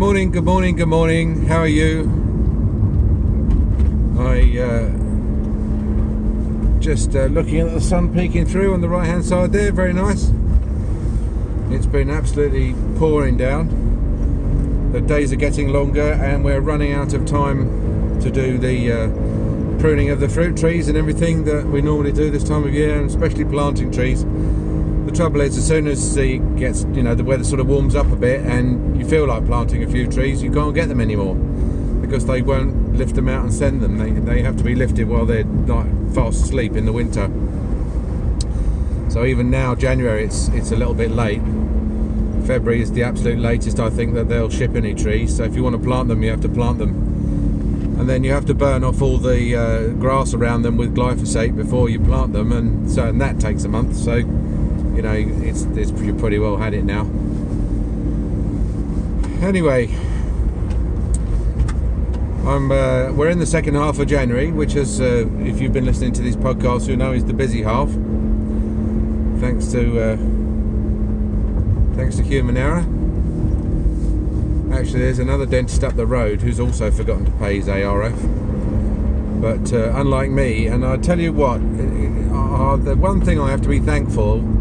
morning, good morning, good morning. How are you? I uh, just uh, looking at the sun peeking through on the right hand side there, very nice. It's been absolutely pouring down. The days are getting longer and we're running out of time to do the uh, pruning of the fruit trees and everything that we normally do this time of year, and especially planting trees. The trouble is, as soon as the gets, you know, the weather sort of warms up a bit, and you feel like planting a few trees, you can't get them anymore because they won't lift them out and send them. They they have to be lifted while they're like fast asleep in the winter. So even now, January, it's it's a little bit late. February is the absolute latest I think that they'll ship any trees. So if you want to plant them, you have to plant them, and then you have to burn off all the uh, grass around them with glyphosate before you plant them, and so and that takes a month. So you know, it's, it's you pretty well had it now. Anyway, I'm uh, we're in the second half of January, which is, uh, if you've been listening to these podcasts, you know is the busy half. Thanks to uh, thanks to human error. Actually, there's another dentist up the road who's also forgotten to pay his ARF. But uh, unlike me, and I tell you what, uh, the one thing I have to be thankful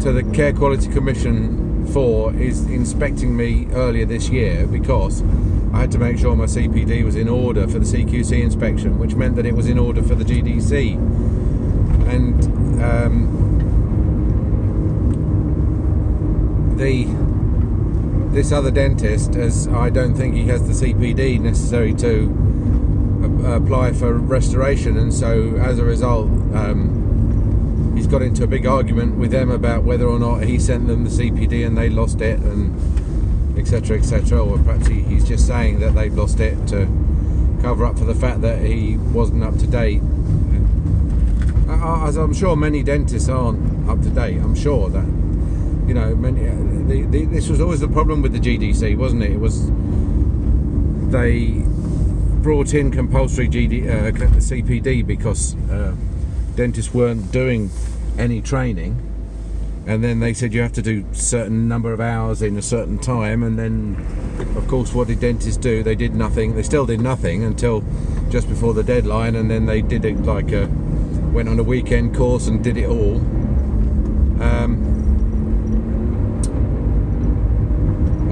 to the Care Quality Commission for is inspecting me earlier this year because I had to make sure my CPD was in order for the CQC inspection, which meant that it was in order for the GDC. And um, the this other dentist, as I don't think he has the CPD necessary to apply for restoration, and so as a result. Um, got into a big argument with them about whether or not he sent them the CPD and they lost it and etc etc or perhaps he, he's just saying that they've lost it to cover up for the fact that he wasn't up to date. As I'm sure many dentists aren't up to date I'm sure that you know many the, the, this was always the problem with the GDC wasn't it? It was they brought in compulsory GD, uh, CPD because uh, dentists weren't doing any training and then they said you have to do certain number of hours in a certain time and then of course what did dentists do? They did nothing. They still did nothing until just before the deadline and then they did it like a went on a weekend course and did it all. Um,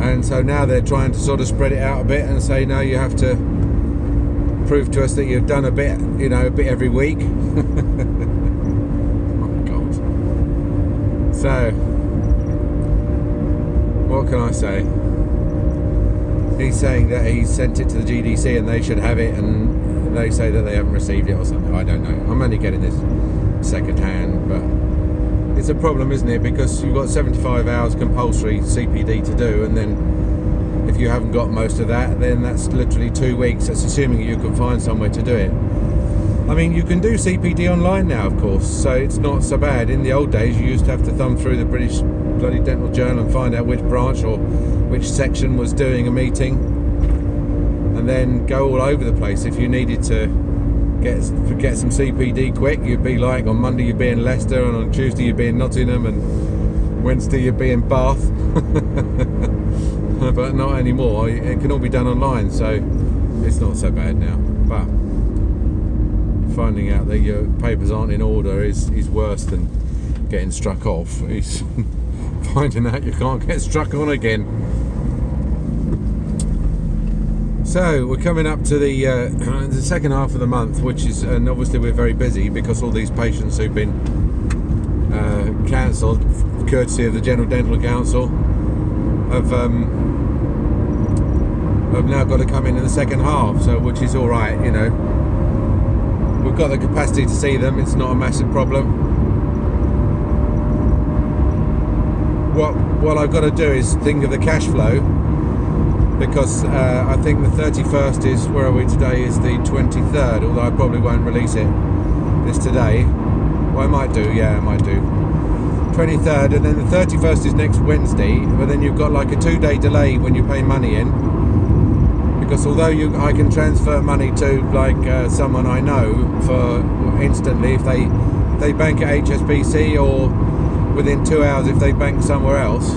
and so now they're trying to sort of spread it out a bit and say no you have to prove to us that you've done a bit you know a bit every week So, what can I say? He's saying that he sent it to the GDC and they should have it, and they say that they haven't received it or something. I don't know. I'm only getting this second hand, but it's a problem, isn't it? Because you've got 75 hours compulsory CPD to do, and then if you haven't got most of that, then that's literally two weeks. That's assuming you can find somewhere to do it. I mean, you can do CPD online now, of course, so it's not so bad. In the old days, you used to have to thumb through the British bloody Dental Journal and find out which branch or which section was doing a meeting, and then go all over the place. If you needed to get get some CPD quick, you'd be like on Monday you'd be in Leicester, and on Tuesday you'd be in Nottingham, and Wednesday you'd be in Bath. but not anymore. It can all be done online, so it's not so bad now. But finding out that your papers aren't in order is, is worse than getting struck off. It's finding out you can't get struck on again. So we're coming up to the uh, the second half of the month, which is, and obviously we're very busy because all these patients who've been uh, cancelled, courtesy of the General Dental Council, have um, have now got to come in in the second half. So which is all right, you know we've got the capacity to see them it's not a massive problem. What what I've got to do is think of the cash flow because uh, I think the 31st is where are we today is the 23rd although I probably won't release it this today. Well I might do yeah I might do. 23rd and then the 31st is next Wednesday but then you've got like a two day delay when you pay money in because although you I can transfer money to like uh, someone I know for instantly if they they bank at HSBC or within two hours if they bank somewhere else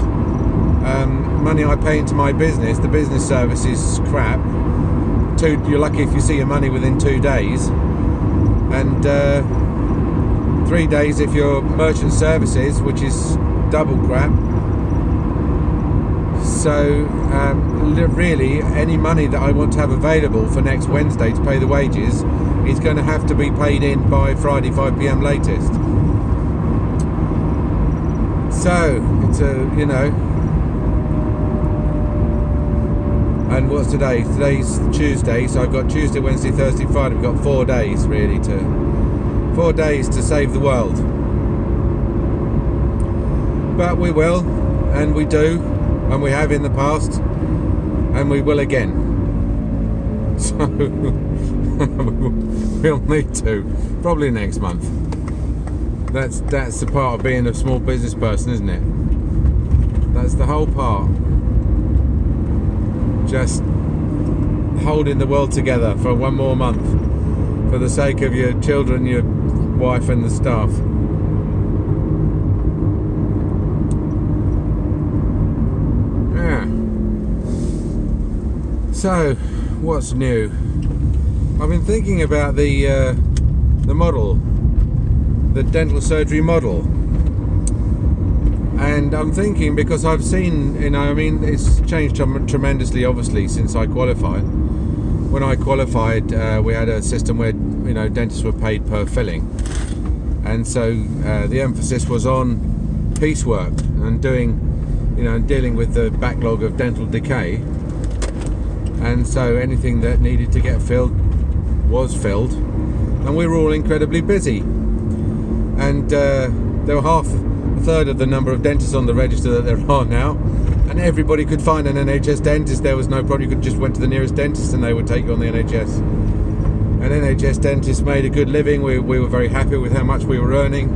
um, money I pay into my business, the business service is crap. Two, you're lucky if you see your money within two days, and uh, three days if you're merchant services, which is double crap. So um, really, any money that I want to have available for next Wednesday to pay the wages is going to have to be paid in by Friday 5 p.m. latest. So it's a you know, and what's today? Today's Tuesday, so I've got Tuesday, Wednesday, Thursday, Friday. We've got four days really to four days to save the world. But we will, and we do, and we have in the past, and we will again. So we'll need to probably next month. That's that's the part of being a small business person, isn't it? That's the whole part. Just holding the world together for one more month for the sake of your children, your wife and the staff. Yeah. So, what's new? I've been thinking about the uh, the model the dental surgery model. And I'm thinking because I've seen, you know, I mean, it's changed tremendously, obviously, since I qualified. When I qualified, uh, we had a system where, you know, dentists were paid per filling. And so uh, the emphasis was on piecework and doing, you know, and dealing with the backlog of dental decay. And so anything that needed to get filled was filled. And we were all incredibly busy. And uh, there were half a third of the number of dentists on the register that there are now. And everybody could find an NHS dentist. There was no problem. You could just went to the nearest dentist and they would take you on the NHS an NHS dentist made a good living. We, we were very happy with how much we were earning.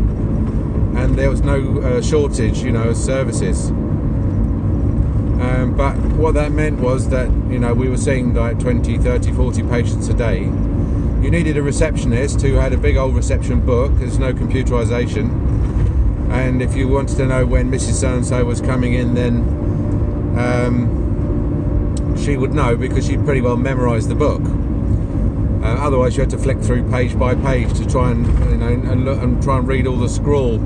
And there was no uh, shortage you know of services um, but what that meant was that you know we were seeing like 20 30 40 patients a day you needed a receptionist who had a big old reception book. There's no computerization. And if you wanted to know when Mrs. So-and-so was coming in, then um, she would know because she'd pretty well memorized the book. Uh, otherwise, you had to flick through page by page to try and you know and look and try and read all the scrawl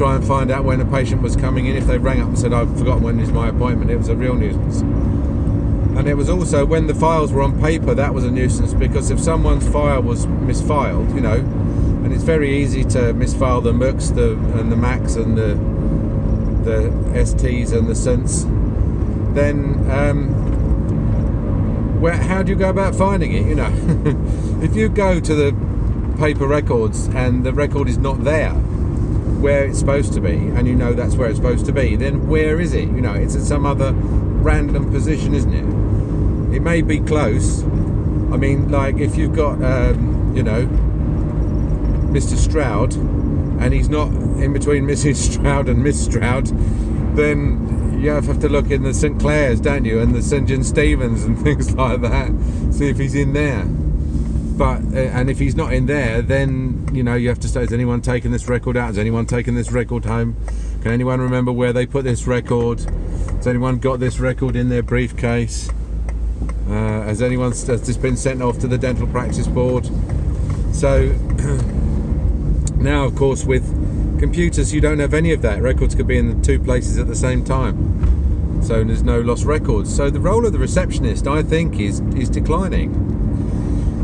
try and find out when a patient was coming in. If they rang up and said, "I've forgotten when is my appointment," it was a real nuisance and it was also when the files were on paper that was a nuisance because if someone's file was misfiled you know and it's very easy to misfile the MUCs the and the Macs and the the STs and the synths then um, where how do you go about finding it you know if you go to the paper records and the record is not there where it's supposed to be and you know that's where it's supposed to be then where is it you know it's at some other random position isn't it it may be close. I mean, like if you've got, um, you know, Mr. Stroud, and he's not in between Mrs. Stroud and Miss Stroud, then you have to look in the St. Clair's, don't you, and the St. John Stevens and things like that, see if he's in there. But uh, and if he's not in there, then you know you have to say, has anyone taken this record out? Has anyone taken this record home? Can anyone remember where they put this record? Has anyone got this record in their briefcase? Uh, has anyone has this been sent off to the dental practice board? So now, of course, with computers, you don't have any of that. Records could be in the two places at the same time. So there's no lost records. So the role of the receptionist, I think, is is declining.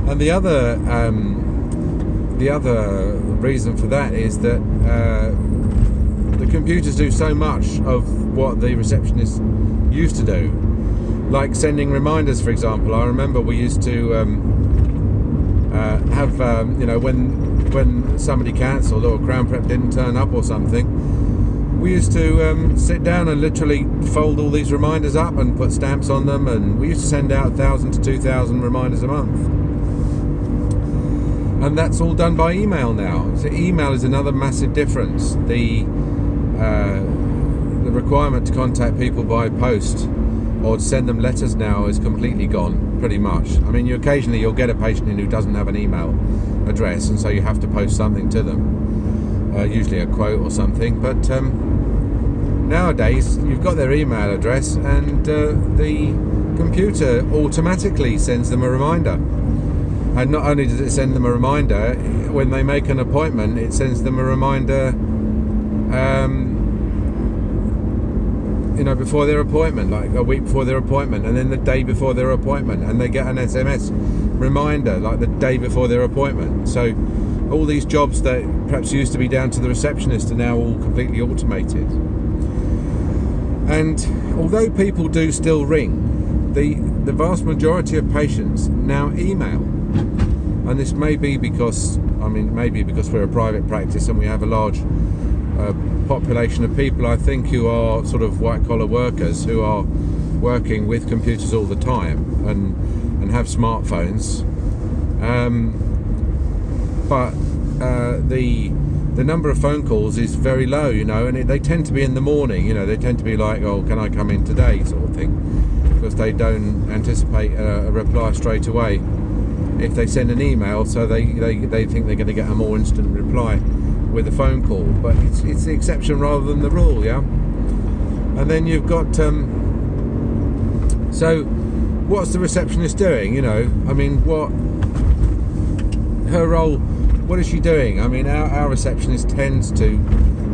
And the other um, the other reason for that is that uh, the computers do so much of what the receptionist used to do like sending reminders, for example. I remember we used to um, uh, have, um, you know, when when somebody cancelled or Crown Prep didn't turn up or something, we used to um, sit down and literally fold all these reminders up and put stamps on them, and we used to send out thousand to two thousand reminders a month. And that's all done by email now. So email is another massive difference. The uh, the requirement to contact people by post or send them letters now is completely gone, pretty much. I mean, you occasionally you'll get a patient in who doesn't have an email address, and so you have to post something to them, uh, usually a quote or something. But um, nowadays you've got their email address and uh, the computer automatically sends them a reminder and not only does it send them a reminder when they make an appointment it sends them a reminder um, you know before their appointment like a week before their appointment and then the day before their appointment and they get an sms reminder like the day before their appointment. So all these jobs that perhaps used to be down to the receptionist are now all completely automated. And although people do still ring the the vast majority of patients now email and this may be because I mean maybe because we're a private practice and we have a large uh, population of people I think who are sort of white collar workers who are working with computers all the time and and have smartphones. Um, but uh, the the number of phone calls is very low you know and it, they tend to be in the morning you know they tend to be like oh can I come in today? sort of thing because they don't anticipate a, a reply straight away if they send an email so they, they, they think they're going to get a more instant reply with a phone call, but it's, it's the exception rather than the rule, yeah. And then you've got um, so what's the receptionist doing? You know, I mean, what her role? What is she doing? I mean, our, our receptionist tends to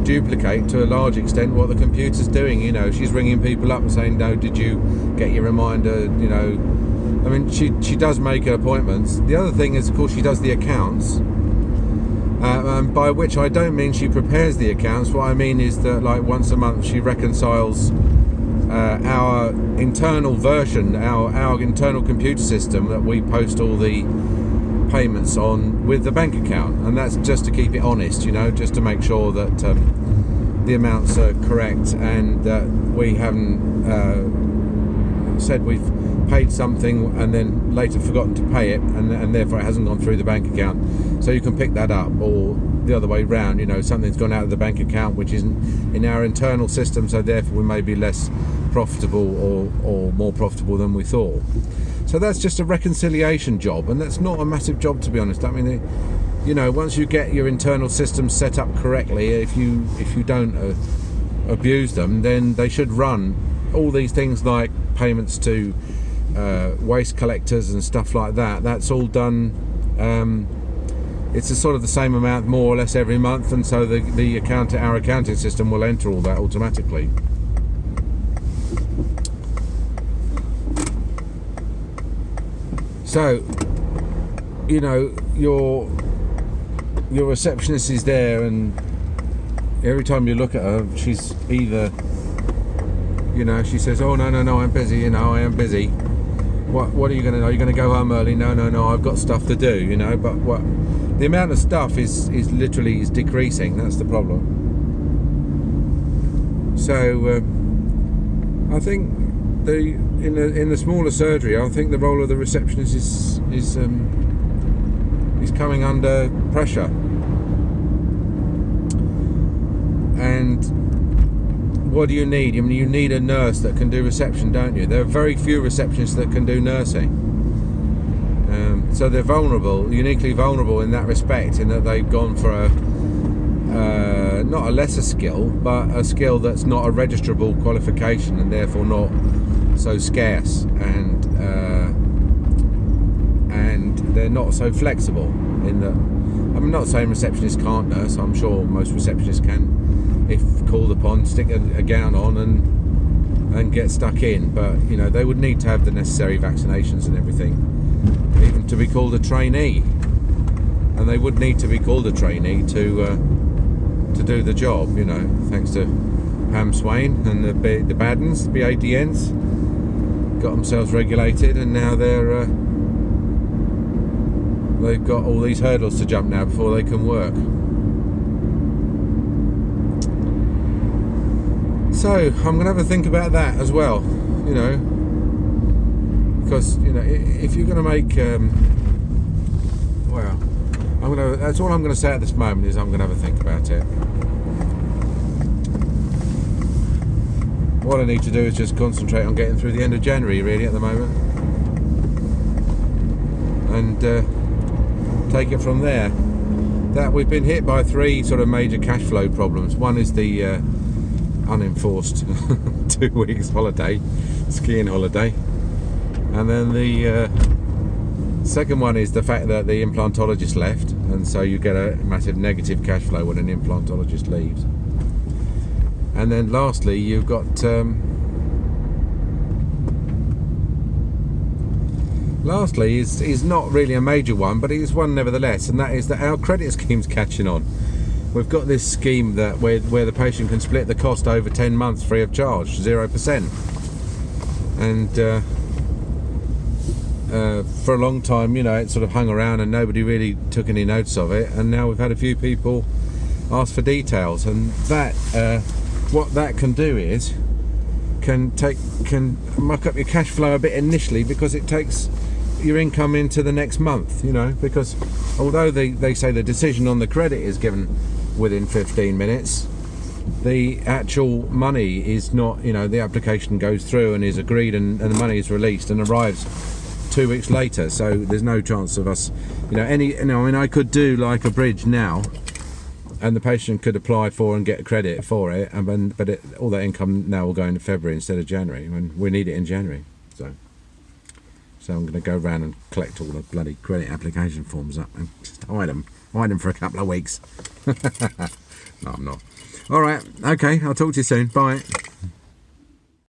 duplicate to a large extent what the computer's doing. You know, she's ringing people up and saying, "No, did you get your reminder?" You know, I mean, she she does make appointments. The other thing is, of course, she does the accounts uh, um, by which I don't mean she prepares the accounts. What I mean is that like once a month she reconciles uh, our internal version, our, our internal computer system that we post all the payments on with the bank account. And that's just to keep it honest, you know, just to make sure that um, the amounts are correct and that we haven't uh, said we've paid something and then later forgotten to pay it and, and therefore it hasn't gone through the bank account. So you can pick that up or the other way round you know something's gone out of the bank account which isn't in our internal system so therefore we may be less profitable or, or more profitable than we thought. So that's just a reconciliation job and that's not a massive job to be honest. I mean it, you know once you get your internal systems set up correctly if you if you don't uh, abuse them then they should run all these things like payments to uh, waste collectors and stuff like that. That's all done. Um, it's a sort of the same amount, more or less, every month, and so the the account our accounting system will enter all that automatically. So, you know, your your receptionist is there, and every time you look at her, she's either, you know, she says, "Oh no, no, no, I'm busy," you know, I am busy. What what are you going to are you going to go home early? No no no i've got stuff to do you know but what the amount of stuff is is literally is decreasing that's the problem. So uh, i think the in the in the smaller surgery i think the role of the receptionist is is um, is coming under pressure and what do you need? I mean, you need a nurse that can do reception, don't you? There are very few receptionists that can do nursing. Um, so they're vulnerable, uniquely vulnerable in that respect, in that they've gone for a uh, not a lesser skill, but a skill that's not a registrable qualification and therefore not so scarce, and uh, and they're not so flexible. In that, I'm not saying receptionists can't nurse. I'm sure most receptionists can if called upon, stick a, a gown on and and get stuck in. But you know, they would need to have the necessary vaccinations and everything, even to be called a trainee. And they would need to be called a trainee to uh, to do the job. You know, thanks to Pam Swain and the the Baddens, the BADNs, got themselves regulated, and now they're uh, they've got all these hurdles to jump now before they can work. So I'm gonna have a think about that as well, you know, because you know if you're gonna make, um, well, I'm gonna. That's all I'm gonna say at this moment is I'm gonna have a think about it. What I need to do is just concentrate on getting through the end of January, really, at the moment, and uh, take it from there. That we've been hit by three sort of major cash flow problems. One is the uh, unenforced two weeks holiday, skiing holiday. And then the uh, second one is the fact that the implantologist left, and so you get a massive negative cash flow when an implantologist leaves. And then lastly, you've got. Um, lastly is is not really a major one, but it is one nevertheless, and that is that our credit scheme's catching on. We've got this scheme that where where the patient can split the cost over ten months free of charge, zero percent, and. Uh, uh, for a long time, you know, it sort of hung around and nobody really took any notice of it. And now we've had a few people ask for details, and that uh, what that can do is can take can muck up your cash flow a bit initially because it takes your income into the next month, you know, because although they, they say the decision on the credit is given within 15 minutes, the actual money is not, you know, the application goes through and is agreed and, and the money is released and arrives two weeks later. So there's no chance of us, you know, any, you know, I mean, I could do like a bridge now and the patient could apply for and get credit for it, and but it, all that income now will go into February instead of January when we need it in January. So. I'm going to go around and collect all the bloody credit application forms up and just hide them. Hide them for a couple of weeks. no, I'm not. All right. Okay. I'll talk to you soon. Bye.